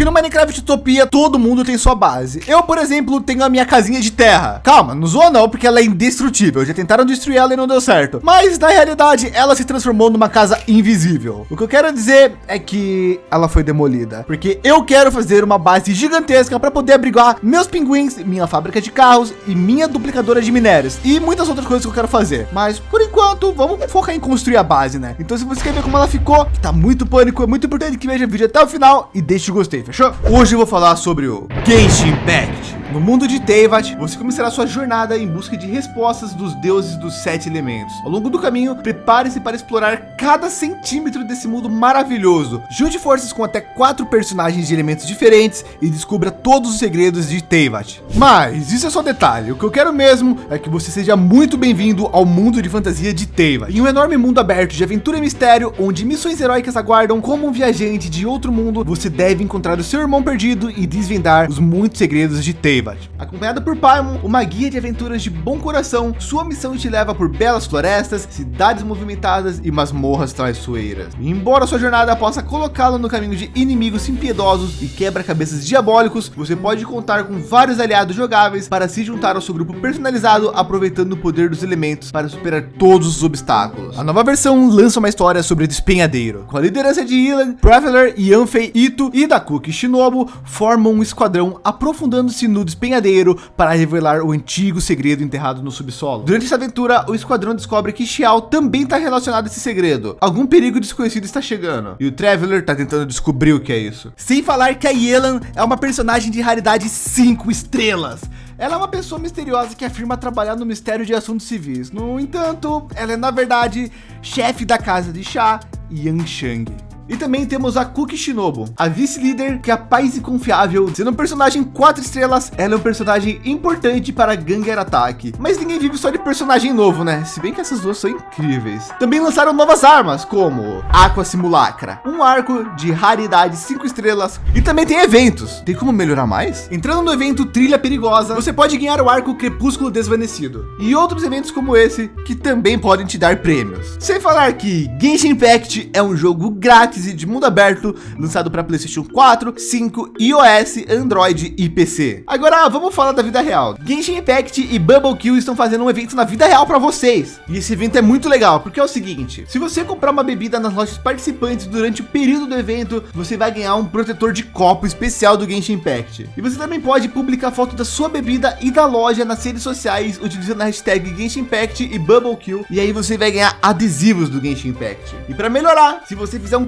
Porque no Minecraft Utopia, todo mundo tem sua base. Eu, por exemplo, tenho a minha casinha de terra. Calma, não zoa não, porque ela é indestrutível. Já tentaram destruir ela e não deu certo. Mas, na realidade, ela se transformou numa casa invisível. O que eu quero dizer é que ela foi demolida. Porque eu quero fazer uma base gigantesca para poder abrigar meus pinguins, minha fábrica de carros e minha duplicadora de minérios. E muitas outras coisas que eu quero fazer. Mas, por enquanto, vamos focar em construir a base, né? Então, se você quer ver como ela ficou, que tá muito pânico, é muito importante que veja o vídeo até o final e deixe o gostei, fechou? Hoje eu vou falar sobre o Genshin Impact. No mundo de Teyvat, você começará sua jornada em busca de respostas dos deuses dos sete elementos. Ao longo do caminho, prepare-se para explorar cada centímetro desse mundo maravilhoso. Junte forças com até quatro personagens de elementos diferentes e descubra todos os segredos de Teyvat. Mas isso é só detalhe. O que eu quero mesmo é que você seja muito bem-vindo ao mundo de fantasia de Teyvat. Em um enorme mundo aberto de aventura e mistério, onde missões heróicas aguardam como um viajante de outro mundo, você deve encontrar o seu irmão perdido e desvendar os muitos segredos de Teyvat. Acompanhado por Paimon, uma guia de aventuras de bom coração, sua missão te leva por belas florestas, cidades movimentadas e masmorras traiçoeiras. E embora sua jornada possa colocá-lo no caminho de inimigos impiedosos e quebra-cabeças diabólicos, você pode contar com vários aliados jogáveis para se juntar ao seu grupo personalizado, aproveitando o poder dos elementos para superar todos os obstáculos. A nova versão lança uma história sobre despenhadeiro, com a liderança de Ilan, Traveler, Yanfei, Ito e Dakuki Shinobu formam um esquadrão aprofundando-se no despenhadeiro para revelar o antigo segredo enterrado no subsolo. Durante essa aventura, o esquadrão descobre que Xiao também está relacionado a esse segredo. Algum perigo desconhecido está chegando e o Traveler está tentando descobrir o que é isso. Sem falar que a Yelan é uma personagem de raridade 5 estrelas. Ela é uma pessoa misteriosa que afirma trabalhar no mistério de assuntos civis. No entanto, ela é na verdade chefe da casa de Xia, Yanshang. E também temos a Cookie Shinobu, a vice-líder que é a paz e confiável, sendo um personagem quatro estrelas, ela é um personagem importante para Ganger Attack. Mas ninguém vive só de personagem novo, né? Se bem que essas duas são incríveis. Também lançaram novas armas, como Aqua Simulacra, um arco de raridade cinco estrelas. E também tem eventos. Tem como melhorar mais? Entrando no evento Trilha Perigosa, você pode ganhar o arco Crepúsculo Desvanecido. E outros eventos como esse, que também podem te dar prêmios. Sem falar que Genshin Impact é um jogo grátis de mundo aberto, lançado para PlayStation 4, 5, iOS, Android e PC. Agora vamos falar da vida real. Genshin Impact e Bubble Kill estão fazendo um evento na vida real para vocês. E esse evento é muito legal, porque é o seguinte, se você comprar uma bebida nas lojas participantes durante o período do evento, você vai ganhar um protetor de copo especial do Genshin Impact. E você também pode publicar foto da sua bebida e da loja nas redes sociais, utilizando a hashtag Genshin Impact e Bubble Kill. E aí você vai ganhar adesivos do Genshin Impact. E para melhorar, se você fizer um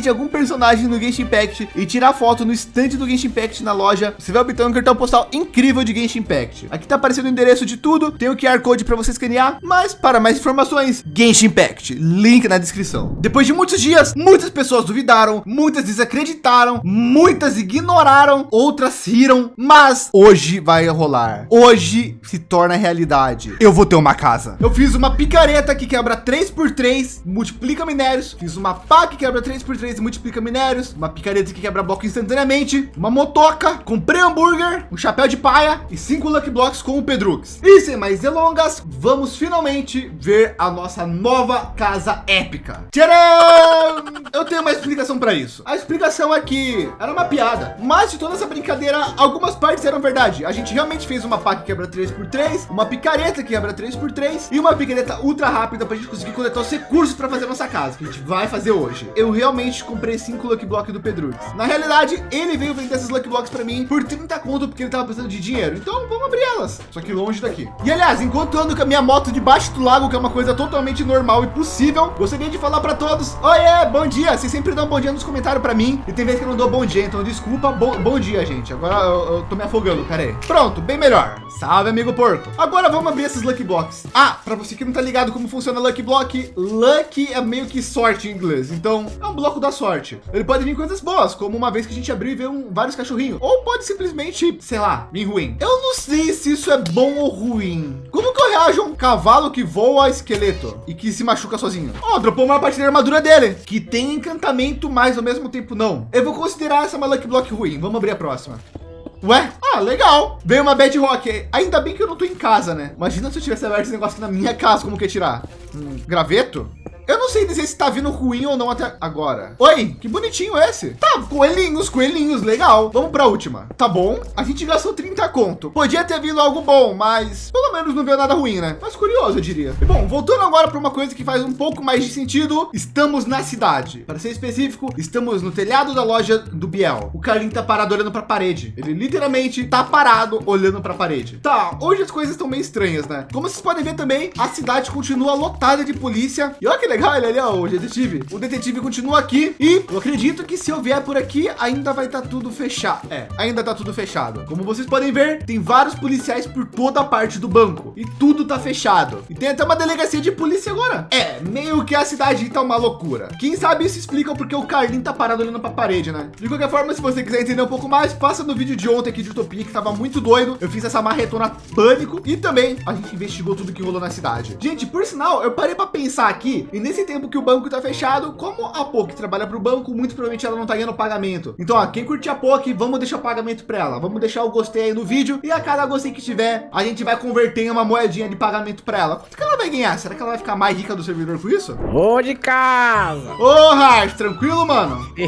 de algum personagem no Genshin Impact e tirar foto no estande do Genshin Impact na loja, você vai obter um cartão postal incrível de Genshin Impact. Aqui tá aparecendo o endereço de tudo, tem o QR Code para você escanear, mas para mais informações, Genshin Impact, link na descrição. Depois de muitos dias, muitas pessoas duvidaram, muitas desacreditaram, muitas ignoraram, outras riram, mas hoje vai rolar. Hoje se torna realidade. Eu vou ter uma casa. Eu fiz uma picareta que quebra 3 por 3, multiplica minérios, fiz uma pá que quebra 3 por 3 e multiplica minérios, uma picareta que quebra bloco instantaneamente, uma motoca, comprei hambúrguer, um chapéu de paia e cinco lucky blocks com o Pedrux. E sem mais delongas, vamos finalmente ver a nossa nova casa épica. Tcharam! Eu tenho uma explicação para isso. A explicação é que era uma piada, mas de toda essa brincadeira, algumas partes eram verdade. A gente realmente fez uma pá que quebra 3 por 3 uma picareta que quebra 3 por 3 e uma picareta ultra rápida para a gente conseguir coletar os recursos para fazer nossa casa, que a gente vai fazer hoje. Eu realmente comprei cinco Lucky Block do Pedrux. Na realidade, ele veio vender esses Lucky Blocks para mim por 30 conto, porque ele tava precisando de dinheiro. Então vamos abrir elas, só que longe daqui. E aliás, enquanto ando com a minha moto debaixo do lago, que é uma coisa totalmente normal e possível, gostaria de falar para todos, oiê, bom dia. Vocês sempre dão bom dia nos comentários para mim. E tem vezes que eu não dou bom dia, então desculpa, bom, bom dia, gente. Agora eu, eu tô me afogando, pera aí. Pronto, bem melhor. Salve, amigo porco. Agora vamos abrir esses Lucky Blocks. Ah, para você que não tá ligado como funciona Lucky Block, Lucky é meio que sorte em inglês. Então, é um bloco da sorte. Ele pode vir coisas boas, como uma vez que a gente abriu e veio um, vários cachorrinhos. Ou pode simplesmente, sei lá, vir ruim. Eu não sei se isso é bom ou ruim. Como que eu reajo a um cavalo que voa esqueleto e que se machuca sozinho? Ó, oh, dropou uma parte da armadura dele, que tem encantamento, mas ao mesmo tempo não. Eu vou considerar essa uma Lucky Block ruim. Vamos abrir a próxima. Ué? Ah, legal. Veio uma Bad Rock. Ainda bem que eu não tô em casa, né? Imagina se eu tivesse aberto esse negócio aqui na minha casa, como que ia tirar? Um graveto? Eu não sei dizer se tá vindo ruim ou não até agora. Oi, que bonitinho esse. Tá, coelhinhos, coelhinhos, legal. Vamos para a última. Tá bom, a gente gastou 30 conto. Podia ter vindo algo bom, mas pelo menos não veio nada ruim, né? Mas curioso, eu diria. E bom, voltando agora para uma coisa que faz um pouco mais de sentido. Estamos na cidade. Para ser específico, estamos no telhado da loja do Biel. O Carlinho tá parado olhando para a parede. Ele literalmente tá parado olhando para a parede. Tá, hoje as coisas estão meio estranhas, né? Como vocês podem ver também, a cidade continua lotada de polícia. E olha que legal, ele ali, ó, o detetive. O detetive continua aqui e eu acredito que se eu vier por aqui, ainda vai estar tá tudo fechado. É, ainda tá tudo fechado. Como vocês podem ver, tem vários policiais por toda a parte do banco e tudo tá fechado. E tem até uma delegacia de polícia agora. É, meio que a cidade tá uma loucura. Quem sabe isso explica porque o Carlinho tá parado olhando para a parede, né? De qualquer forma, se você quiser entender um pouco mais, passa no vídeo de ontem aqui de Utopia, que tava muito doido. Eu fiz essa marretona pânico e também a gente investigou tudo que rolou na cidade. Gente, por sinal, eu parei para pensar aqui e nesse tempo que o banco tá fechado, como a POC trabalha para o banco, muito provavelmente ela não tá ganhando pagamento. Então, ó, quem curtir a POC, vamos deixar o pagamento para ela. Vamos deixar o gostei aí no vídeo e a cada gostei que tiver, a gente vai converter em uma moedinha de pagamento para ela. Quanto que ela vai ganhar? Será que ela vai ficar mais rica do servidor com isso? Ô de casa! Ô, Hart, tranquilo, mano?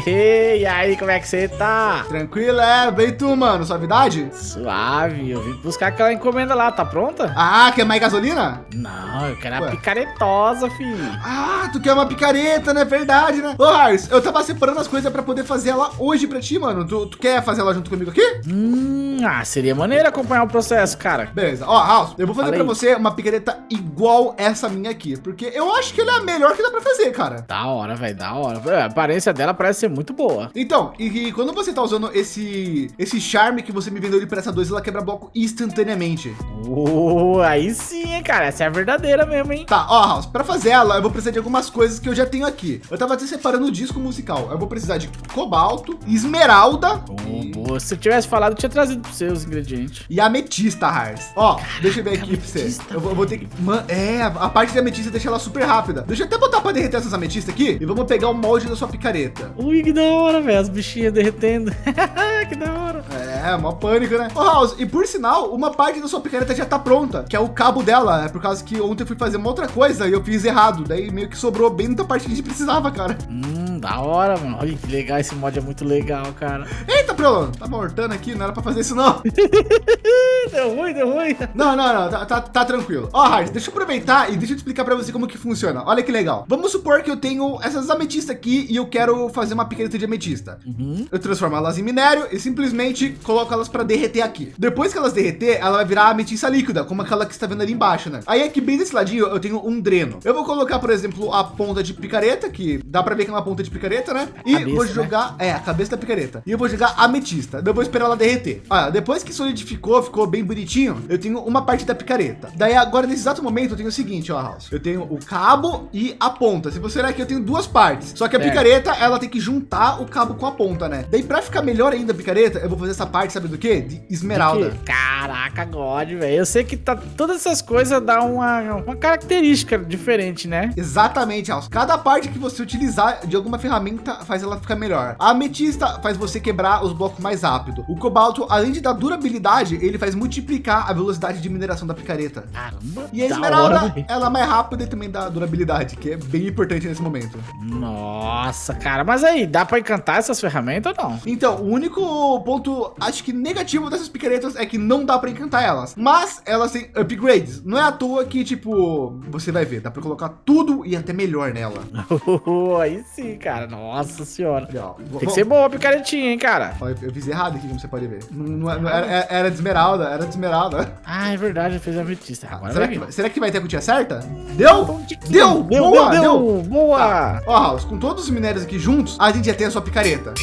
E aí, como é que você tá? Tranquilo, é. Bem tu, mano. Suavidade? Suave. Eu vim buscar aquela encomenda lá. Tá pronta? Ah, quer mais gasolina? Não, eu quero Ué. a picaretosa, filho. Ah, tu quer uma picareta, né? Verdade, né? Ô, Hars, eu tava separando as coisas pra poder fazer ela hoje pra ti, mano. Tu, tu quer fazer ela junto comigo aqui? Hum, ah, seria maneiro acompanhar o processo, cara. Beleza. Ó, House, eu vou fazer Falei. pra você uma picareta igual essa minha aqui. Porque eu acho que ela é a melhor que dá pra fazer, cara. Da hora, velho. Da hora. A aparência dela parece ser muito boa. Então, e, e, quando você tá usando esse esse charme que você me vendeu de pressa 2, ela quebra bloco instantaneamente. Oh, aí sim, cara. Essa é a verdadeira mesmo, hein? Tá, ó, House, pra fazer ela, eu vou precisar de algumas coisas que eu já tenho aqui. Eu tava até separando o disco musical. Eu vou precisar de cobalto, esmeralda. Oh, e... boa. Se eu tivesse falado, eu tinha trazido pra você os ingredientes. E ametista, Hars. Ó, Caraca, deixa eu ver aqui pra você. Eu vou, eu vou, ter que... Man... É, a parte de ametista deixa ela super rápida. Deixa eu até botar pra derreter essas ametistas aqui. E vamos pegar o molde da sua picareta. Ui, que da hora, velho. As bichinhas derretendo. que da hora. É, mó pânico, né? Ô, House, e por sinal, uma parte da sua picareta já tá pronta, que é o cabo dela. É por causa que ontem eu fui fazer uma outra coisa e eu fiz errado. Daí meio que sobrou bem da parte que a gente precisava, cara. Hum, da hora, mano. Olha que legal. Esse mod é muito legal, cara. Eita, Prolon. Tá mortando aqui. Não era pra fazer isso, não. deu ruim, deu ruim. Não, não, não. Tá, tá, tá tranquilo. Ó, Hard, deixa eu aproveitar e deixa eu te explicar pra você como que funciona. Olha que legal. Vamos supor que eu tenho essas ametistas aqui e eu quero fazer uma picareta de ametista. Uhum. Eu transformo elas em minério e simplesmente coloco elas para derreter aqui. Depois que elas derreter, ela vai virar ametista líquida, como aquela que está vendo ali embaixo, né? Aí aqui bem desse ladinho eu tenho um dreno. Eu vou colocar, por exemplo, a ponta de picareta, que dá para ver que é uma ponta de picareta, né? E cabeça, vou né? jogar, né? é, a cabeça da picareta. E eu vou jogar ametista. Eu vou esperar ela derreter. Olha, depois que solidificou, ficou bem bonitinho, eu tenho uma parte da picareta. Daí agora, nesse exato momento, eu tenho o seguinte, ó, House. Eu tenho o cabo e a ponta. Se você olhar aqui, eu tenho duas partes. Só que a é. picareta, ela tem que juntar o cabo com a ponta, né? Daí para ficar melhor ainda a picareta, eu vou fazer essa parte, sabe do que? De esmeralda. Caraca, God, velho. Eu sei que tá, todas essas coisas dá uma, uma característica diferente, né? Exatamente, House. Cada parte que você utilizar de alguma ferramenta faz ela ficar melhor. A ametista faz você quebrar os blocos mais rápido. O cobalto, além de dar durabilidade, ele faz multiplicar a velocidade de mineração da picareta. Caramba. E a esmeralda, hora, ela é mais rápida e também dá durabilidade, que é bem importante nesse momento. Nossa, cara. Mas aí, dá para encantar essas ferramentas ou não? Então, o único ponto, acho que negativo dessas picaretas é que não dá para encantar elas. Mas elas têm upgrades. Não é à toa que, tipo, você vai ver, dá para colocar tudo e até melhor nela. aí sim, cara. Nossa senhora. Legal. Tem que ser boa a picaretinha, hein, cara. Eu fiz errado aqui, como você pode ver. Não, não, não era, era, de esmeralda, era de esmeralda. Ah, é verdade, eu fiz a ametista. Agora será, que, será que vai ter a cutia certa? Deu? Deu! Deu, boa, deu, deu. Boa! Tá. Ó, House, com todos os minérios aqui juntos, a gente já tem a sua picareta.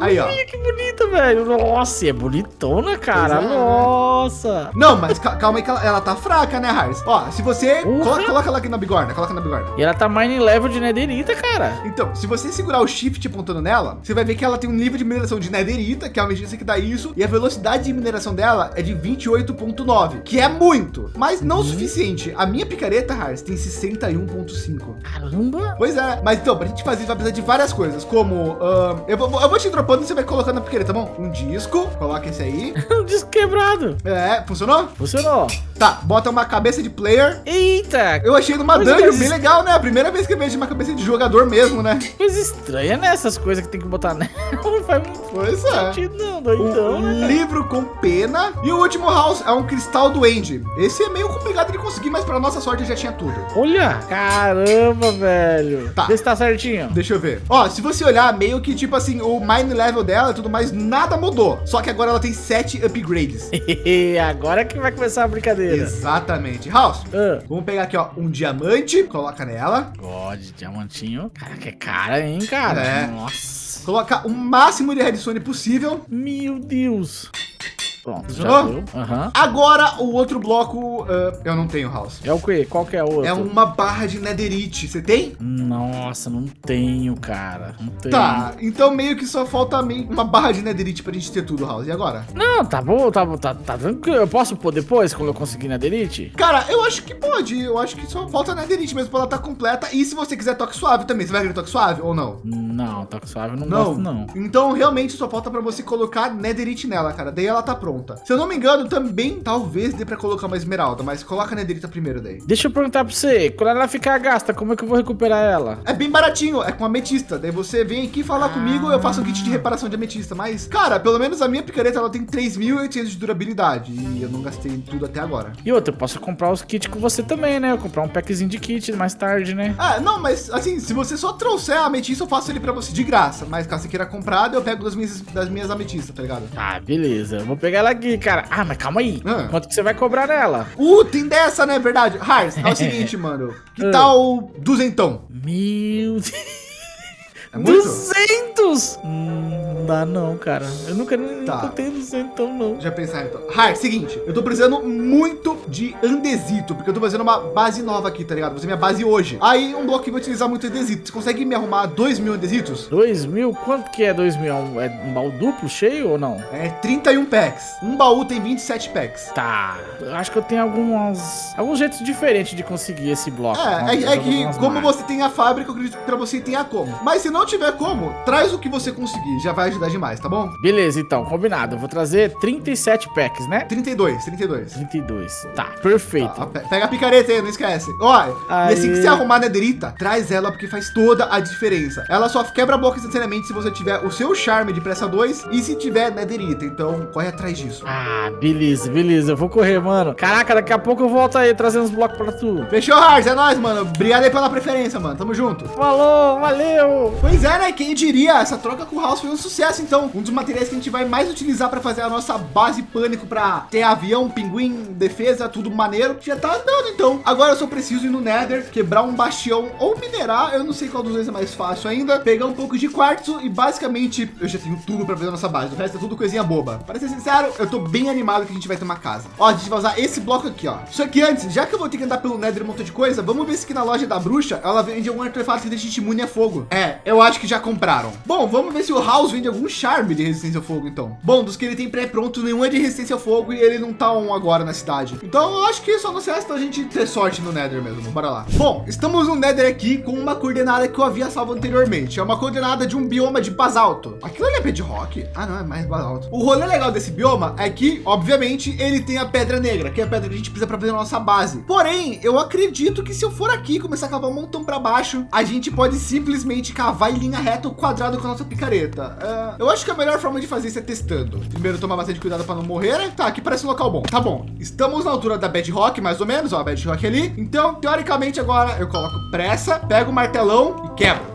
Aí, ó. que bonita, velho. Nossa, é bonitona, cara. É. Nossa. Não, mas calma aí que ela, ela tá fraca, né, Harris? Ó, se você... Coloca, coloca, ela aqui na bigorna, coloca na bigorna. E ela tá mining level de netherita, cara. Então, se você segurar o shift apontando nela, você vai ver que ela tem um nível de mineração de netherita, que é a medida que dá isso, e a velocidade de mineração dela é de 28.9, que é muito, mas não o suficiente. A minha picareta, Harris, tem 61.5. Caramba. Pois é, mas então, pra gente fazer vai precisar de várias coisas, como... Uh, eu, vou, eu vou te dropar dropando, você vai colocando na piqueira, tá bom? Um disco, coloca esse aí. um disco quebrado. É, funcionou? Funcionou. Tá, bota uma cabeça de player. Eita! Eu achei numa dungeon bem legal, né? A primeira vez que eu vejo uma cabeça de jogador mesmo, né? Coisa estranha, né? Essas coisas que tem que botar nela. Não faz muito Pois é. sentido, não, doidão, Um né? livro com pena. E o último house é um cristal do Andy. Esse é meio complicado de conseguir, mas para nossa sorte já tinha tudo. Olha! Caramba, velho. Tá. Vê se tá certinho. Deixa eu ver. Ó, se você olhar, meio que tipo assim, o mine level dela e tudo mais, nada mudou. Só que agora ela tem sete upgrades. Agora que vai começar a brincadeira. Exatamente. House, Ah. vamos pegar aqui, ó, um diamante, coloca nela. God, diamantinho. Cara, que cara, hein, cara? É. Nossa. Coloca o máximo de redstone possível. Meu Deus. Pronto, já deu. Aham. Agora, o outro bloco, ah, eu não tenho, House. É o quê? Qual que é o outro? É uma barra de netherite. Você tem? Nossa, não tenho, cara. Não tenho. Tá, então meio que só falta meio uma barra de netherite pra gente ter tudo, House. E agora? Não, tá bom, tá, bom, tá, tá tranquilo. Eu posso pôr depois, quando eu conseguir Delete? Cara, eu acho que pode. Eu acho que só falta netherite mesmo pra ela estar completa. E se você quiser toque suave também, você vai querer toque suave ou não? Não, toque suave eu não, gosto, não. Então, realmente, só falta pra você colocar netherite nela, cara. Daí ela tá pronta. Se eu não me engano, também talvez dê pra colocar uma esmeralda, mas coloca a netherita primeiro daí. Deixa eu perguntar pra você, quando ela ficar gasta, como é que eu vou recuperar ela? É bem baratinho, é com ametista. Daí você vem aqui falar comigo, eu faço um kit de reparação de ametista. Mas, cara, pelo menos a minha picareta ela tem 3.800 de durabilidade. E eu não gastei tudo até agora. E outra, eu posso comprar os kits com você também, né? Eu comprar um packzinho de kit mais tarde, né? Ah, não, mas assim, se você só trouxer a ametista, eu faço ele pra você de graça. Mas caso você queira comprar, eu pego das minhas, das minhas ametistas, tá ligado? Ah, beleza. Eu vvou pegar ela aqui, cara. Ah, mas calma aí. Ah. Quanto que você vai cobrar nela? Uh, tem dessa, né? Verdade. Hars, é o seguinte, mano. Que Ah. tal duzentão? Meu Deus. É muito? 200? Hum, não dá não, cara. Eu nunca nem Tá. tenho 200 não. Já pensaram então. Hars, seguinte. Eu tô precisando muito de andesito, porque eu tô fazendo uma base nova aqui, tá ligado? Vou fazer minha base hoje. Aí, um bloco que vai utilizar muito andesito. Você consegue me arrumar 2 mil andesitos? 2 mil? Quanto que é 2 mil? É um- É um baú duplo cheio ou não? É 31 packs. Um baú tem 27 packs. Tá. Eu acho que eu tenho algumas, alguns jeitos diferentes de conseguir esse bloco. É, é, é que como você tem a fábrica, eu acredito que pra você tenha como. Mas se não tiver como, traz o que você conseguir. Já vai ajudar demais, tá bom? Beleza, então, combinado. Eu vou trazer 37 packs, né? 32, 32. 32. Tá, perfeito. Tá, pe- pega a picareta aí, não esquece. Olha, e assim que você arrumar a nederita, traz ela porque faz toda a diferença. Ela só quebra boca instantaneamente se você tiver o seu charme de pressa 2 e se tiver nederita. Então, corre atrás disso. Ah, beleza, beleza. Eu vou correr, mano. Caraca, daqui a pouco eu volto aí trazendo uns blocos pra tu. Fechou, Hars? É nóis, mano. Obrigado aí pela preferência, mano. Tamo junto. Falou, valeu! Pois é, né? Quem diria? Essa troca com o House foi um sucesso, então. Um dos materiais que a gente vai mais utilizar para fazer a nossa base pânico para ter avião, pinguim, defesa, tudo maneiro. Já tá andando, então. Agora eu só preciso ir no Nether, quebrar um bastião ou minerar. Eu não sei qual dos dois é mais fácil ainda. Pegar um pouco de quartzo e basicamente eu já tenho tudo para fazer a nossa base. O resto é tudo coisinha boba. Para ser sincero, eu tô bem animado que a gente vai ter uma casa. Ó, a gente vai usar esse bloco aqui, ó. Só que antes, já que eu vou ter que andar pelo Nether um monte de coisa, vamos ver se aqui na loja da bruxa ela vende algum artefato que deixa a gente imune a fogo. É, eu acho que já compraram. Bom, vamos ver se o House vende algum charme de resistência ao fogo, então. Bom, dos que ele tem pré-pronto, nenhum é de resistência ao fogo e ele não tá um agora na cidade. Então eu acho que só não resta a gente ter sorte no Nether mesmo. Bora lá. Bom, estamos no Nether aqui com uma coordenada que eu havia salvo anteriormente. É uma coordenada de um bioma de basalto. Aquilo ali é bedrock? Ah, não, é mais basalto. O rolê legal desse bioma é que, obviamente, ele tem a pedra negra, que é a pedra que a gente precisa para fazer a nossa base. Porém, eu acredito que se eu for aqui e começar a cavar um montão para baixo, a gente pode simplesmente cavar em linha reta o quadrado com a nossa picareta. É, eu acho que a melhor forma de fazer isso é testando. Primeiro, tomar bastante cuidado para não morrer, né? Tá, aqui parece um local bom. Tá bom. Estamos na altura da bedrock, mais ou menos, ó, a ali. Então, teoricamente, agora eu coloco pressa, pego o martelão e quebro.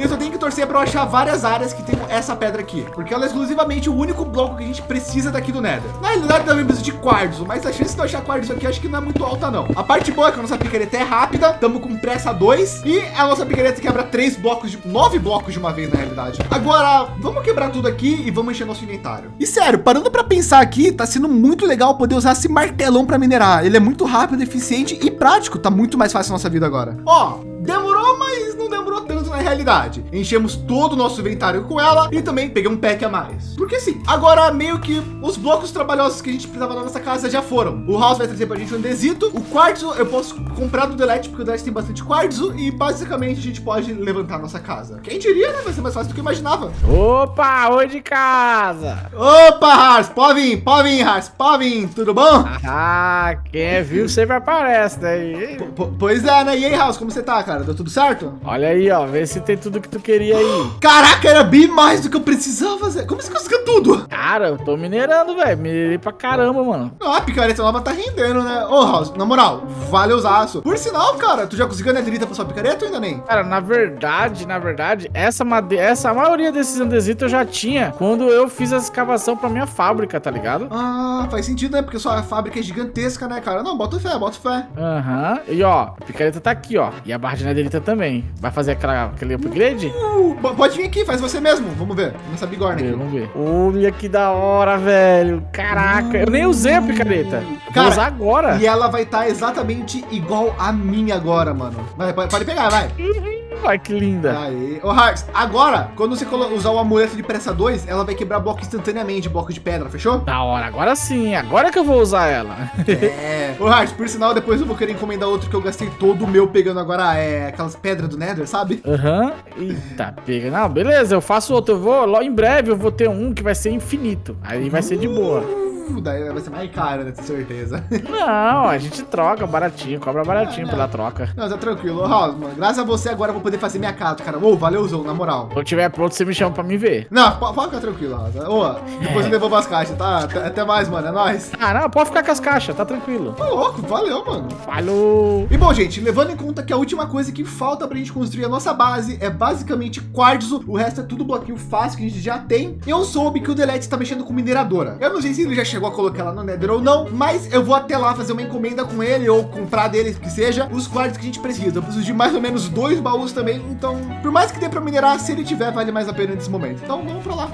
E eu só tenho que torcer para eu achar várias áreas que tenham essa pedra aqui, porque ela é exclusivamente o único bloco que a gente precisa daqui do Nether. Na realidade, também preciso de quartzo, mas a chance de eu achar quartzo aqui acho que não é muito alta, não. A parte boa é que a nossa picareta é rápida, estamos com pressa 2 e a nossa picareta quebra três blocos de nove blocos de uma vez, na realidade. Agora, vamos quebrar tudo aqui e vamos encher nosso inventário. E sério, parando para pensar aqui, tá sendo muito legal poder usar esse martelão para minerar. Ele é muito rápido, eficiente e prático. Tá muito mais fácil a nossa vida agora. Ó, demorou, mas não demorou tanto na realidade. Enchemos todo o nosso inventário com ela e também peguei um pack a mais. Porque sim, agora meio que os blocos trabalhosos que a gente precisava na nossa casa já foram. O House vai trazer pra gente um andesito. O quartzo eu posso comprar do Delete, porque o Delete tem bastante quartzo e basicamente a gente pode levantar nossa casa. Quem diria, né? Vai ser mais fácil do que eu imaginava. Opa, oi de casa. Opa, Hars, pode vir, pode vir, Hars, pode vir, tudo bom? Ah, quem é viu sempre aparece, né? P pois é, né? E aí, House, como você tá, cara? Deu tudo certo? Olha aí, ó, vê se tem tudo que tu queria aí. Caraca, era bem mais do que eu precisava fazer. Como você conseguiu tudo? Cara, eu tô minerando, velho. Minerei pra caramba, mano. Ah, a picareta nova tá rendendo, né? Ô, House, na moral, vale os aço. Por sinal, cara, tu já conseguiu a netherita pra sua picareta ou ainda nem? Cara, na verdade, na verdade, essa madeira, essa maioria desses andesitos eu já tinha quando eu fiz a escavação pra minha fábrica, tá ligado? Ah, faz sentido, né? Porque sua fábrica é gigantesca, né, cara? Não, bota fé, bota fé. Aham. Uhum. E ó, a picareta tá aqui, ó. E a barra de netherita também. Vai fazer aquela, aquele upgrade? Uh, pode vir aqui, faz você mesmo. Vamos ver. Nessa bigorna aqui. Vamos ver. Olha que da hora, velho. Caraca, eu nem usei a picareta. Cara, Vou usar agora. E ela vai estar tá exatamente igual a minha agora, mano. Vai, pode pegar, vai. Ai, que linda. Aí. Ô, Harks, agora, quando você usar o amuleto de pressa 2, ela vai quebrar bloco instantaneamente, bloco de pedra, fechou? Da hora, agora sim. Agora que eu vou usar ela. É. Ô, Harks, por sinal, depois eu vou querer encomendar outro que eu gastei todo o meu pegando agora, é, aquelas pedras do Nether, sabe? Aham. Uhum. Eita, pega. Não, beleza, eu faço outro. Eu vou, logo em breve eu vou ter um que vai ser infinito. Aí vai ser de boa daí vai ser mais caro, né? Com certeza. Não, a gente troca baratinho, cobra baratinho ah, pela troca. Não, tá tranquilo. Mano, graças a você agora eu vou poder fazer minha casa, cara. Ô, oh, valeuzão, na moral. Quando tiver pronto, você me chama pra me ver. Não, pode ficar tranquilo, Rosa. Ô, oh, depois eu devolvo as caixas, tá? Até mais, mano. É nóis. Ah, não, pode ficar com as caixas, tá tranquilo. Tá louco, valeu, mano. Falou. E bom, gente, levando em conta que a última coisa que falta pra gente construir a nossa base é basicamente quartzo, o resto é tudo bloquinho fácil que a gente já tem. Eu soube que o Delete está mexendo com mineradora. Eu não sei se ele já chegou a colocar ela no Nether ou não, mas eu vou até lá fazer uma encomenda com ele ou comprar dele, que seja, os quartos que a gente precisa. Eu preciso de mais ou menos dois baús também, então, por mais que dê para minerar, se ele tiver, vale mais a pena nesse momento. Então, vamos para lá.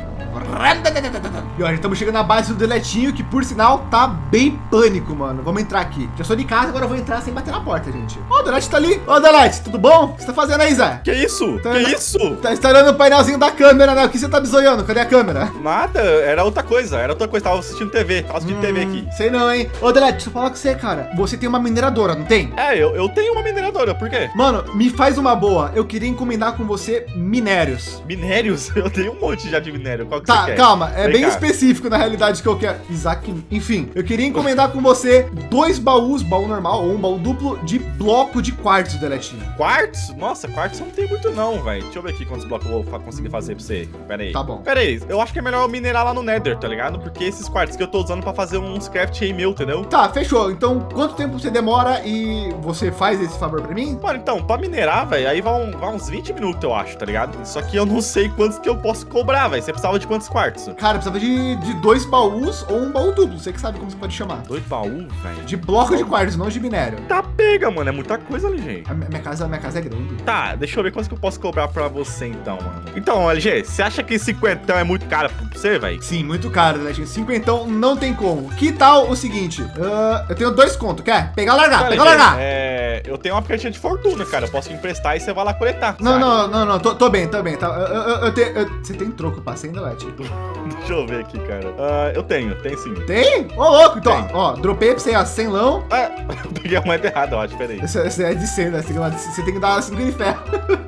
E olha, estamos chegando na base do Deletinho, que por sinal tá bem pânico, mano. Vamos entrar aqui. Já sou de casa, agora eu vou entrar sem bater na porta, gente. Ó, oh, o Delete tá ali. Ô, oh, Delete, tudo bom? O que você tá fazendo aí, Zé? Que isso? Tá, que isso? Tá instalando o painelzinho da câmera, né? O que você tá bisoiando? Cadê a câmera? Nada, era outra coisa, era outra coisa. Tava assistindo TV, tava assistindo hum, TV aqui. Sei não, hein? Ô, Delete, deixa eu falar com você, cara. Você tem uma mineradora, não tem? É, eu, eu tenho uma mineradora, por quê? Mano, me faz uma boa. Eu queria encomendar com você minérios. Minérios? Eu tenho um monte já de minério. Qual que tá, você quer? calma. É Vem bem cá. específico na realidade que eu quero. Isaac, enfim. Eu queria encomendar com você dois baús, baú normal ou um baú duplo de bloco de quartzo, Deletinho. Quartzo? Nossa, quartzo não tem muito não, velho. Deixa eu ver aqui quantos blocos eu vou conseguir fazer pra você. Pera aí. Tá bom. Pera aí. Eu acho que é melhor eu minerar lá no Nether, tá ligado? Porque esses quartos que eu tô usando pra fazer uns craft aí meu, entendeu? Tá, fechou. Então, quanto tempo você demora e você faz esse favor pra mim? Mano, então, pra minerar, velho, aí vai, um, vai, uns 20 minutos, eu acho, tá ligado? Só que eu não sei quantos que eu posso cobrar, velho. Você precisava de quantos quartos? Cara, precisava de, de dois baús ou um baú duplo. Você que sabe como você pode chamar. Dois baús, velho? De bloco de quartos, não de minério. Tá pega, mano. É muita coisa gente. A minha casa, a minha casa é grande. Tá, deixa eu ver quantos que eu posso cobrar pra você, então, mano. Então, LG, você acha que 50 é muito caro pra você, velho? Sim, muito caro, né, gente? 50 não tem como. Que tal o seguinte? Uh, eu tenho dois contos, quer? Pegar, largar, pegar, largar. É, eu tenho uma cartinha de fortuna, cara. Eu posso emprestar e você vai lá coletar. Não, não, não, não, tô, tô, bem, tô bem. Tá, eu, eu, eu tenho, eu, você tem troco pra ainda, Let? Deixa eu ver aqui, cara. Uh, eu tenho, tenho sim. Tem? Ô, oh, louco, então, ó, dropei pra você, ó, 100 lão. É, peguei a moeda errada, eu acho, peraí. Esse é de 100, né? Você tem que dar 5 de ferro.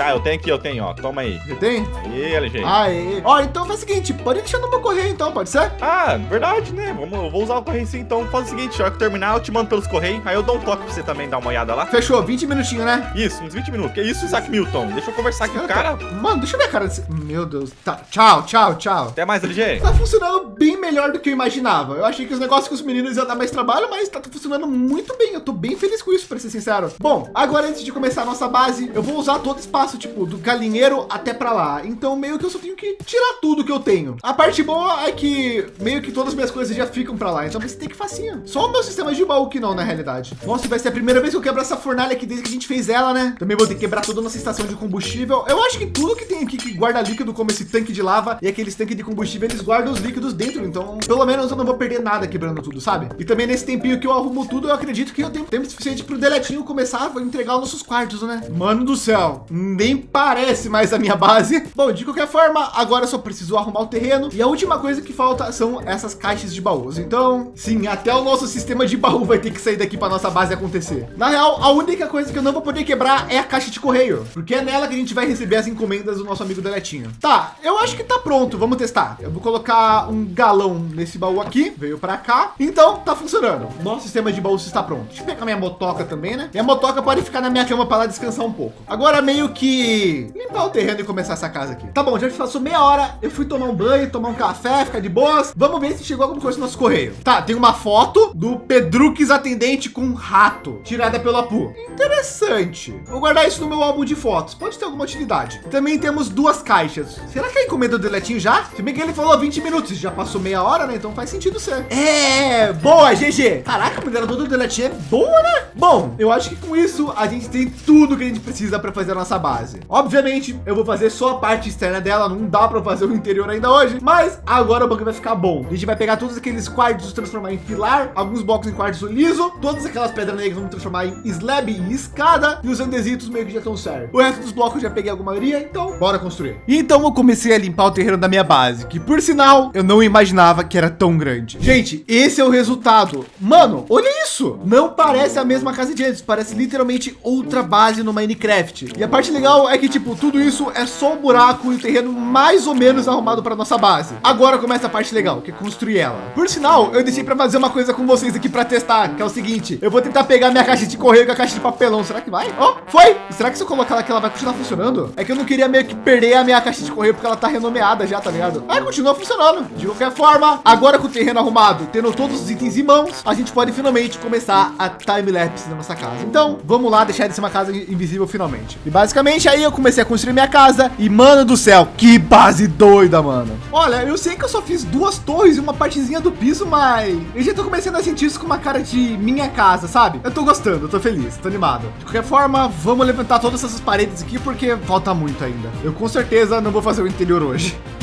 Tá, eu tenho aqui, eu tenho, ó. Toma aí. Você tem? Aí, LG. Aí. Ó, então faz o seguinte, pode deixar no meu correio então, pode ser? Ah, verdade, né? Vamos, eu vou usar o correio sim, então. Faz o seguinte, ó, que terminar, eu te mando pelos correios, aí eu dou um toque pra você também dar uma olhada lá. Fechou, 20 minutinhos, né? Isso, uns 20 minutos. Que isso, Isaac Milton? Deixa eu conversar aqui com o cara. Mano, deixa eu ver a cara desse... Meu Deus. Tá, tchau, tchau, tchau. Até mais, LG. Tá funcionando bem melhor do que eu imaginava. Eu achei que os negócios com os meninos iam dar mais trabalho, mas tá funcionando muito bem. Eu tô bem feliz com isso, pra ser sincero. Bom, agora antes de começar a nossa base, eu vou usar todo o espaço, tipo, do galinho dinheiro até para lá. Então meio que eu só tenho que tirar tudo que eu tenho. A parte boa é que meio que todas as minhas coisas já ficam para lá. Então vai ter que facinho. Só o meu sistema de baú que não, na realidade. Nossa, vai ser a primeira vez que eu quebro essa fornalha aqui desde que a gente fez ela, né? Também vou ter que quebrar toda a nossa estação de combustível. Eu acho que tudo que tem aqui que guarda líquido, como esse tanque de lava e aqueles tanques de combustível, eles guardam os líquidos dentro. Então, pelo menos eu não vou perder nada quebrando tudo, sabe? E também nesse tempinho que eu arrumo tudo, eu acredito que eu tenho tempo suficiente para o deletinho começar a entregar os nossos quartos, né? Mano do céu, nem parece mais a minha base. Bom, de qualquer forma, agora só preciso arrumar o terreno. E a última coisa que falta são essas caixas de baús. Então, sim, até o nosso sistema de baú vai ter que sair daqui para nossa base acontecer. Na real, a única coisa que eu não vou poder quebrar é a caixa de correio, porque é nela que a gente vai receber as encomendas do nosso amigo Deletinho. Tá, eu acho que tá pronto. Vamos testar. Eu vou colocar um galão nesse baú aqui. Veio para cá. Então, tá funcionando. Nosso sistema de baús está pronto. Deixa eu pegar minha motoca também, né? Minha motoca pode ficar na minha cama para lá descansar um pouco. Agora meio que limpar o terreno e começar essa casa aqui. Tá bom, já passou meia hora. Eu fui tomar um banho, tomar um café, ficar de boas. Vamos ver se chegou alguma coisa no nosso correio. Tá, tem uma foto do Pedrux atendente com um rato, tirada pelo Apu. Interessante. Vou guardar isso no meu álbum de fotos. Pode ter alguma utilidade. Também temos duas caixas. Será que a encomenda do Deletinho já? Se bem que ele falou 20 minutos, já passou meia hora, né? Então faz sentido ser. É, boa, GG. Caraca, a minerador do Deletinho é boa, né? Bom, eu acho que com isso a gente tem tudo que a gente precisa para fazer a nossa base. Obviamente, eu vou fazer só a parte externa dela, não dá para fazer o interior ainda hoje, mas agora o bagulho vai ficar bom. A gente vai pegar todos aqueles quartos, transformar em pilar, alguns blocos em quartzo liso, todas aquelas pedras negras vamos transformar em slab e escada, e os andesitos meio que já estão certos. O resto dos blocos já peguei alguma maioria, então bora construir. E então eu comecei a limpar o terreno da minha base, que por sinal eu não imaginava que era tão grande. Gente, esse é o resultado. Mano, olha isso. Não parece a mesma casa de antes, parece literalmente outra base no Minecraft. E a parte legal é que tipo, tudo isso é só um buraco e o terreno mais ou menos arrumado para nossa base. Agora começa a parte legal, que é construir ela. Por sinal, eu deixei para fazer uma coisa com vocês aqui para testar, que é o seguinte, eu vou tentar pegar minha caixa de correio com a caixa de papelão. Será que vai? Ó, oh, foi. Será que se eu colocar ela aqui, ela vai continuar funcionando? É que eu não queria meio que perder a minha caixa de correio porque ela tá renomeada já, tá ligado? Aí continua funcionando. De qualquer forma, agora com o terreno arrumado, tendo todos os itens em mãos, a gente pode finalmente começar a time-lapse da nossa casa. Então, vamos lá deixar de ser uma casa invisível finalmente. E basicamente aí eu comecei a construir minha casa e, mano do céu, que base doida, mano. Olha, eu sei que eu só fiz duas torres e uma partezinha do piso, mas eu já tô começando a sentir isso com uma cara de minha casa, sabe? Eu tô gostando, eu tô feliz, tô animado. De qualquer forma, vamos levantar todas essas paredes aqui porque falta muito ainda. Eu com certeza não vou fazer o interior hoje.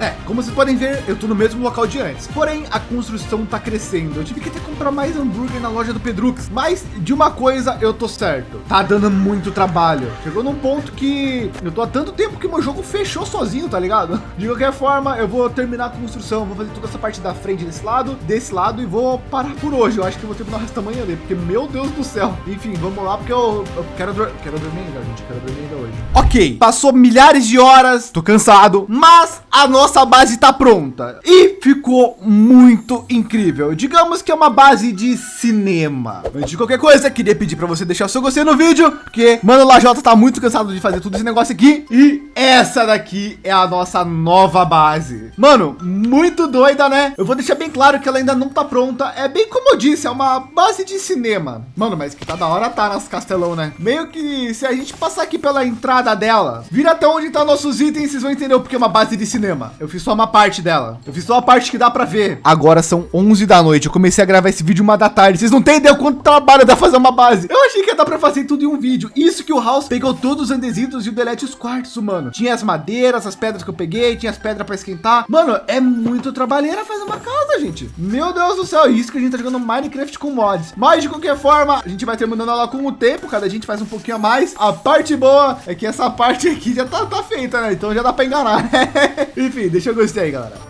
É, como vocês podem ver, eu tô no mesmo local de antes. Porém, a construção tá crescendo. Eu tive que até comprar mais hambúrguer na loja do Pedrux. Mas de uma coisa eu tô certo. Tá dando muito trabalho. Chegou num ponto que eu tô há tanto tempo que meu jogo fechou sozinho, tá ligado? De qualquer forma, eu vou terminar a construção. Vou fazer toda essa parte da frente desse lado, desse lado e vou parar por hoje. Eu acho que vou terminar o resto da manhã ali, porque meu Deus do céu. Enfim, vamos lá, porque eu, eu quero, quero dormir ainda, gente. Quero dormir ainda hoje. Ok, passou milhares de horas, tô cansado, mas a nossa base está pronta e ficou muito incrível. Digamos que é uma base de cinema. Antes de qualquer coisa, queria pedir para você deixar o seu gostei no vídeo, porque Mano Lajota tá muito cansado de fazer tudo esse negócio aqui. E essa daqui é a nossa nova base. Mano, muito doida, né? Eu vou deixar bem claro que ela ainda não tá pronta. É bem como eu disse, é uma base de cinema. Mano, mas que tá da hora tá nas castelão, né? Meio que se a gente passar aqui pela entrada dela, vira até onde tá nossos itens, vocês vão entender o porque é uma base de cinema. Eu fiz só uma parte dela. Eu fiz só a parte que dá para ver. Agora são 11 da noite. Eu comecei a gravar esse vídeo uma da tarde. Vocês não têm ideia quanto trabalho dá fazer uma base. Eu achei que ia dar para fazer tudo em um vídeo. Isso que o House pegou todos os andesitos e o delete os quartos, mano. Tinha as madeiras, as pedras que eu peguei, tinha as pedras para esquentar. Mano, é muito trabalheira fazer uma casa, gente. Meu Deus do céu, isso que a gente tá jogando Minecraft com mods. Mas de qualquer forma, a gente vai terminando ela com o tempo. Cada gente faz um pouquinho a mais. A parte boa é que essa parte aqui já tá, tá feita, né? Então já dá para enganar. Enfim, deixa eu gostei aí, galera.